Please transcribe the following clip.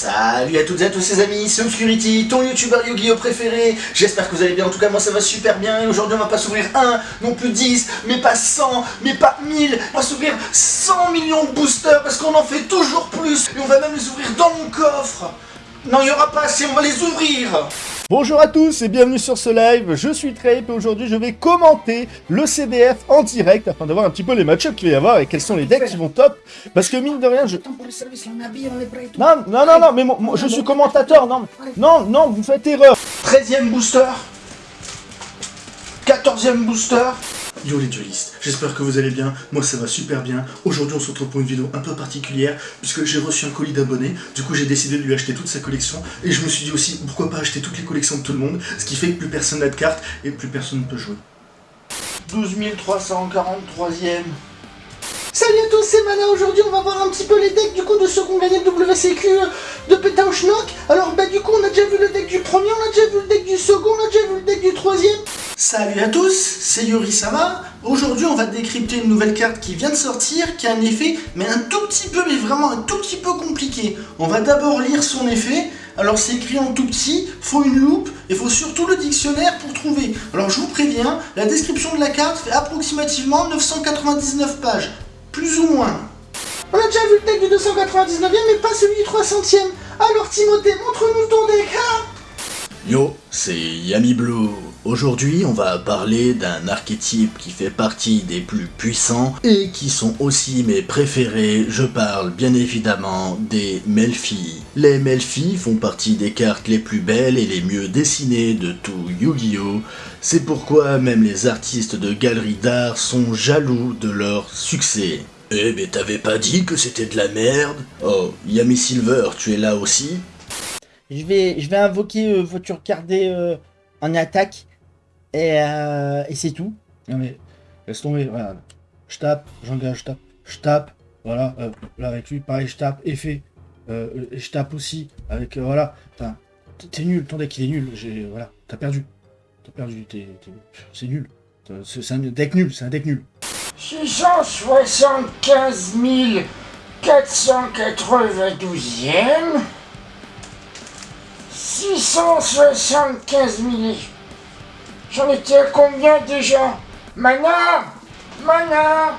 Salut à toutes et à tous les amis, c'est Obscurity, ton youtubeur Yu-Gi-Oh préféré. J'espère que vous allez bien, en tout cas moi ça va super bien. Et aujourd'hui on va pas s'ouvrir un, non plus 10, mais pas 100, mais pas 1000 On va s'ouvrir 100 millions de boosters parce qu'on en fait toujours plus. Et on va même les ouvrir dans mon coffre. Non il y aura pas assez, on va les ouvrir Bonjour à tous et bienvenue sur ce live, je suis Trape et aujourd'hui je vais commenter le CDF en direct afin de voir un petit peu les match-ups qu'il va y avoir et quels sont les decks qui vont top. Parce que mine de rien je... Non, non, non, non, mais moi, je suis commentateur, non, non, non, vous faites erreur. 13ème booster. 14ème booster Yo les duelistes, j'espère que vous allez bien, moi ça va super bien. Aujourd'hui on se retrouve pour une vidéo un peu particulière, puisque j'ai reçu un colis d'abonnés, du coup j'ai décidé de lui acheter toute sa collection, et je me suis dit aussi, pourquoi pas acheter toutes les collections de tout le monde, ce qui fait que plus personne n'a de cartes, et plus personne ne peut jouer. 12 343ème Salut à tous, c'est Mana, aujourd'hui on va voir un petit peu les decks du coup de ceux qui ont gagné le WCQ de Pétao Schnock. Alors bah du coup on a déjà vu le deck du premier, on a déjà vu le deck du second, on a déjà vu le deck du troisième. Salut à tous, c'est Yuri Sama. Aujourd'hui, on va décrypter une nouvelle carte qui vient de sortir, qui a un effet, mais un tout petit peu, mais vraiment un tout petit peu compliqué. On va d'abord lire son effet. Alors c'est écrit en tout petit, faut une loupe, et faut surtout le dictionnaire pour trouver. Alors je vous préviens, la description de la carte fait approximativement 999 pages, plus ou moins. On a déjà vu le deck du 299e, mais pas celui du 300e. Alors Timothée, montre-nous ton deck, hein Yo, c'est Yami Blue. Aujourd'hui, on va parler d'un archétype qui fait partie des plus puissants et qui sont aussi mes préférés. Je parle bien évidemment des Melfi. Les Melfi font partie des cartes les plus belles et les mieux dessinées de tout Yu-Gi-Oh! C'est pourquoi même les artistes de galeries d'art sont jaloux de leur succès. Eh mais t'avais pas dit que c'était de la merde? Oh, Yami Silver, tu es là aussi? Je vais, je vais invoquer euh, voiture gardée euh, en attaque. Et, euh, et c'est tout. Non mais, laisse tomber, voilà. Je tape, j'engage, je tape, je tape. Voilà, euh, là avec lui, pareil, je tape, effet. Euh, je tape aussi avec, euh, voilà. T'es nul, ton deck il est nul. J'ai, voilà, t'as perdu. T'as perdu, t'es, c'est nul. C'est un deck nul, c'est un deck nul. 675 492e 675 000. J'en étais à combien déjà? Mana Mana